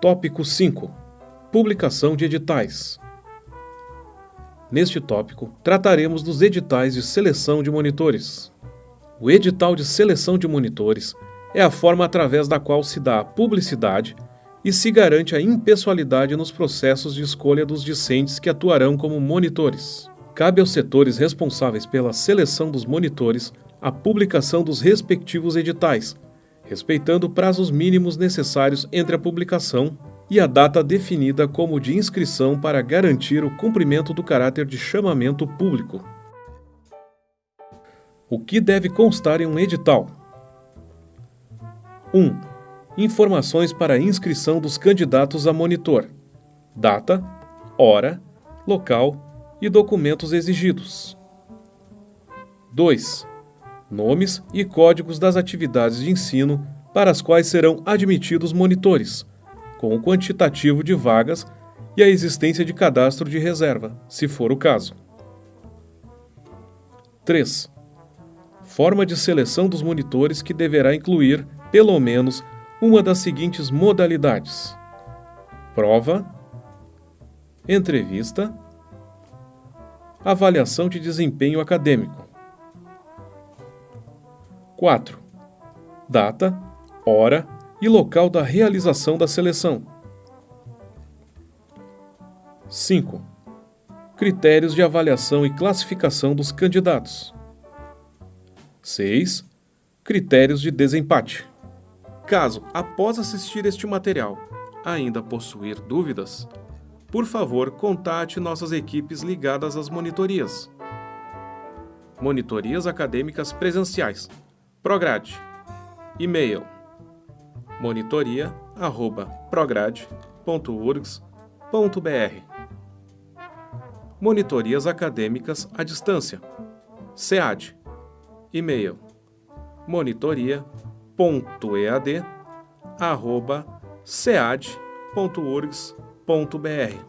Tópico 5 Publicação de editais. Neste tópico, trataremos dos editais de seleção de monitores. O edital de seleção de monitores é a forma através da qual se dá publicidade e se garante a impessoalidade nos processos de escolha dos discentes que atuarão como monitores. Cabe aos setores responsáveis pela seleção dos monitores a publicação dos respectivos editais, respeitando prazos mínimos necessários entre a publicação e a data definida como de inscrição para garantir o cumprimento do caráter de chamamento público. O que deve constar em um edital? 1. Informações para a inscrição dos candidatos a monitor: data, hora, local e documentos exigidos. 2. Nomes e códigos das atividades de ensino para as quais serão admitidos monitores, com o quantitativo de vagas e a existência de cadastro de reserva, se for o caso. 3. Forma de seleção dos monitores que deverá incluir, pelo menos, uma das seguintes modalidades: prova, entrevista, avaliação de desempenho acadêmico. 4. Data, hora e local da realização da seleção. 5. Critérios de avaliação e classificação dos candidatos. 6. Critérios de desempate. Caso, após assistir este material, ainda possuir dúvidas, por favor, contate nossas equipes ligadas às monitorias. Monitorias Acadêmicas Presenciais. Prograde. E-mail monitoria@prograde.urgs.br. Monitorias acadêmicas à distância. SEAD. E-mail www.ead.cead.orgs.br.